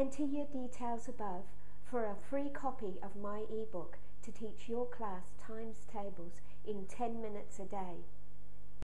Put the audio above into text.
Enter your details above for a free copy of my ebook to teach your class times tables in 10 minutes a day.